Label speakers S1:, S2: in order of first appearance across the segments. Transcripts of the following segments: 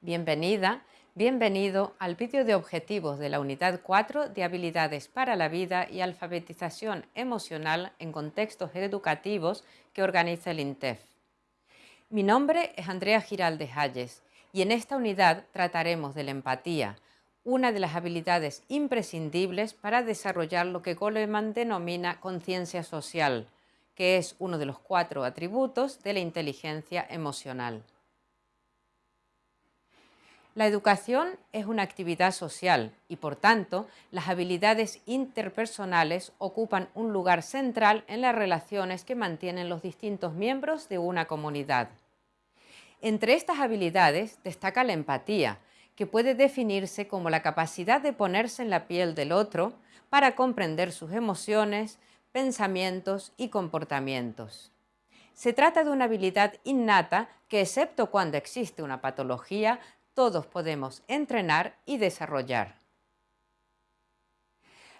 S1: Bienvenida, bienvenido al vídeo de objetivos de la Unidad 4 de Habilidades para la Vida y Alfabetización Emocional en Contextos Educativos que organiza el INTEF. Mi nombre es Andrea Giraldes Hayes y en esta unidad trataremos de la empatía, una de las habilidades imprescindibles para desarrollar lo que Goleman denomina conciencia social, que es uno de los cuatro atributos de la inteligencia emocional. La educación es una actividad social y, por tanto, las habilidades interpersonales ocupan un lugar central en las relaciones que mantienen los distintos miembros de una comunidad. Entre estas habilidades destaca la empatía, que puede definirse como la capacidad de ponerse en la piel del otro para comprender sus emociones, pensamientos y comportamientos. Se trata de una habilidad innata que, excepto cuando existe una patología, todos podemos entrenar y desarrollar.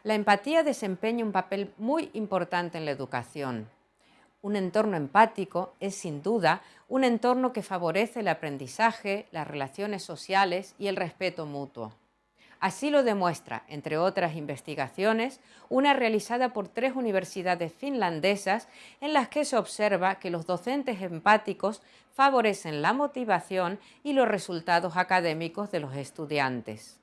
S1: La empatía desempeña un papel muy importante en la educación. Un entorno empático es sin duda un entorno que favorece el aprendizaje, las relaciones sociales y el respeto mutuo. Así lo demuestra, entre otras investigaciones, una realizada por tres universidades finlandesas en las que se observa que los docentes empáticos favorecen la motivación y los resultados académicos de los estudiantes.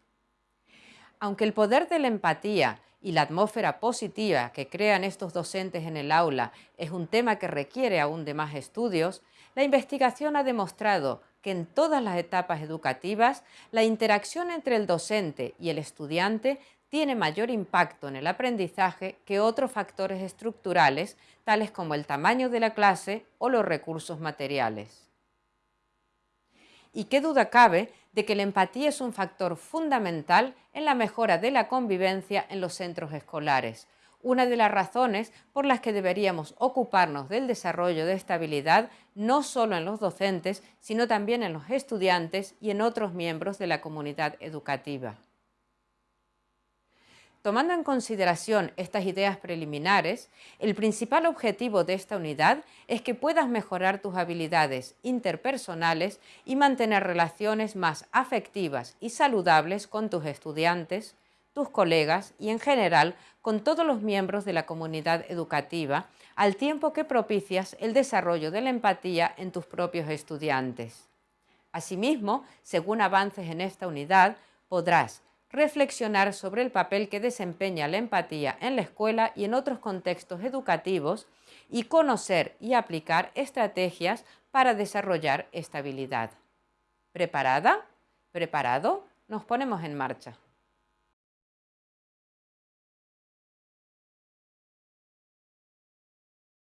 S1: Aunque el poder de la empatía y la atmósfera positiva que crean estos docentes en el aula es un tema que requiere aún de más estudios, la investigación ha demostrado que en todas las etapas educativas la interacción entre el docente y el estudiante tiene mayor impacto en el aprendizaje que otros factores estructurales, tales como el tamaño de la clase o los recursos materiales. Y qué duda cabe de que la empatía es un factor fundamental en la mejora de la convivencia en los centros escolares, una de las razones por las que deberíamos ocuparnos del desarrollo de esta habilidad no solo en los docentes, sino también en los estudiantes y en otros miembros de la comunidad educativa. Tomando en consideración estas ideas preliminares, el principal objetivo de esta unidad es que puedas mejorar tus habilidades interpersonales y mantener relaciones más afectivas y saludables con tus estudiantes, tus colegas y en general con todos los miembros de la comunidad educativa, al tiempo que propicias el desarrollo de la empatía en tus propios estudiantes. Asimismo, según avances en esta unidad, podrás reflexionar sobre el papel que desempeña la empatía en la escuela y en otros contextos educativos y conocer y aplicar estrategias para desarrollar esta habilidad. ¿Preparada? ¿Preparado? Nos ponemos en marcha.